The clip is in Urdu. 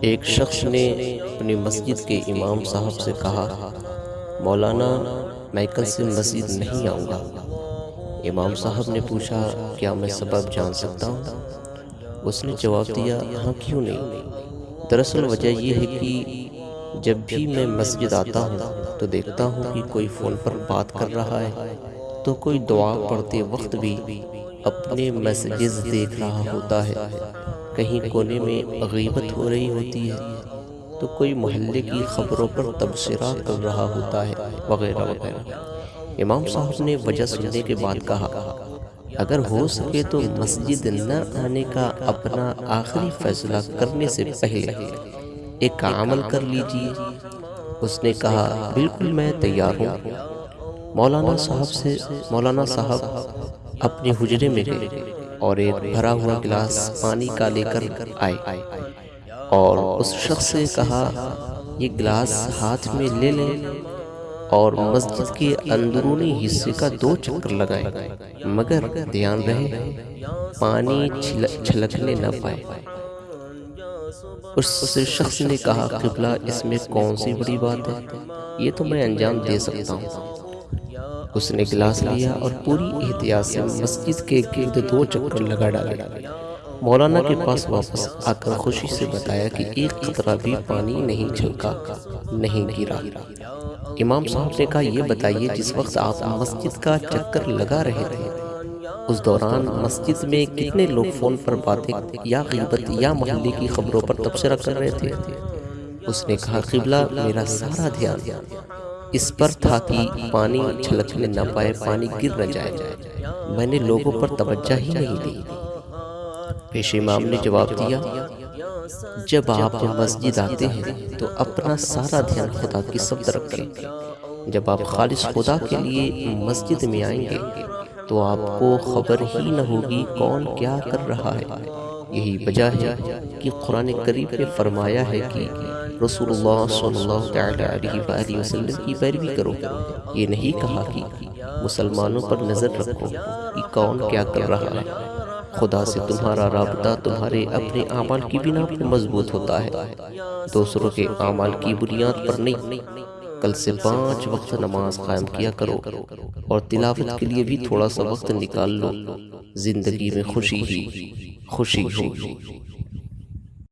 ایک شخص نے اپنی مسجد کے امام صاحب سے کہا، مولانا، میں کل سے مسجد نہیں آؤں گا۔ امام صاحب نے پوچھا، کیا میں سبب جان سکتا ہوں؟ اس نے جواب دیا ہاں کیوں نہیں؟ دراصل وجہ یہ ہے کہ جب بھی میں مسجد آتا ہوں تو دیکھتا ہوں کہ کوئی فون پر بات کر رہا ہے۔ تو کوئی دعا پڑھتے وقت بھی اپنے میسجز دیکھ رہا ہوتا ہے۔ کہیں کونے میں غیبت ہو رہی ہوتی ہے، تو کوئی محلے کی خبروں پر تبصرہ کر رہا ہوتا ہے، وغیرہ وغیرہ۔ امام صاحب نے وجہ سننے کے بعد کہا، اگر ہو سکے تو مسجد نہ آنے کا اپنا آخری فیصلہ کرنے سے پہلے ایک عمل کر لیجیے اس نے کہا، بالکل میں تیار ہوں۔ مولانا صاحب سے، مولانا صاحب اپنے حجرے میں گئے۔ اور ایک بھرا ہوا گلاس پانی کا لے کر آئے اور اس شخص سے کہا، یہ گلاس ہاتھ میں لے لیں اور مسجد کے اندرونی حصے کا دو چکر لگائیں مگر دھیان رہے، پانی چھلکنے نہ پائے. اس شخص نے کہا، قبلہ اس میں کون سی بڑی بات ہے؟ یہ تو میں انجام دے سکتا ہوں. اس نے گلاس لیا اور پوری احتیاط سے مسجد کے گرد دو چکر لگا ڈالے مولانا کے پاس واپس آ کر خوشی سے بتایا کہ ایک قطرہ بھی پانی نہیں چھلکا نہیں گرا۔ امام صاحب نے کہا یہ بتائیے جس وقت آپ مسجد کا چکر لگا رہے تھے اس دوران مسجد میں کتنے لوگ فون پر باتیں یا غیبت یا محلے کی خبروں پر تبصرہ کر رہے تھے۔ اس نے کہا قبلہ میرا سارا دھیان۔ اس پر تھا کہ پانی چھلکنے نہ پائے، پانی گر نہ جائے۔ میں نے لوگوں پر توجہ ہی نہیں دی۔ پیش امام نے جواب دیا، جب آپ مسجد آتے ہیں تو اپنا سارا دھیان خدا کی سب طرف رکھیں جب آپ خالص خدا کے لیے مسجد میں آئیں گے تو آپ کو خبر ہی نہ ہوگی کون کیا کر رہا ہے۔ یہی وجہ ہے کہ قرآن کریم نے فرمایا ہے کہ رسول اللہ صلی اللہ علیہ وآلہ وسلم کی پیروی کرو۔ یہ نہیں کہا کہ مسلمانوں پر نظر رکھو کہ کون کیا کر رہا ہے۔ خدا سے تمہارا رابطہ تمہارے اپنے اعمال کی بنا پر مضبوط ہوتا ہے۔ دوسروں کے اعمال کی بنیاد پر نہیں۔ کل سے پانچ وقت نماز قائم کیا کرو اور تلاوت کے لیے بھی تھوڑا سا وقت نکال لو۔ زندگی میں خوشی ہی خوشی ہوگی۔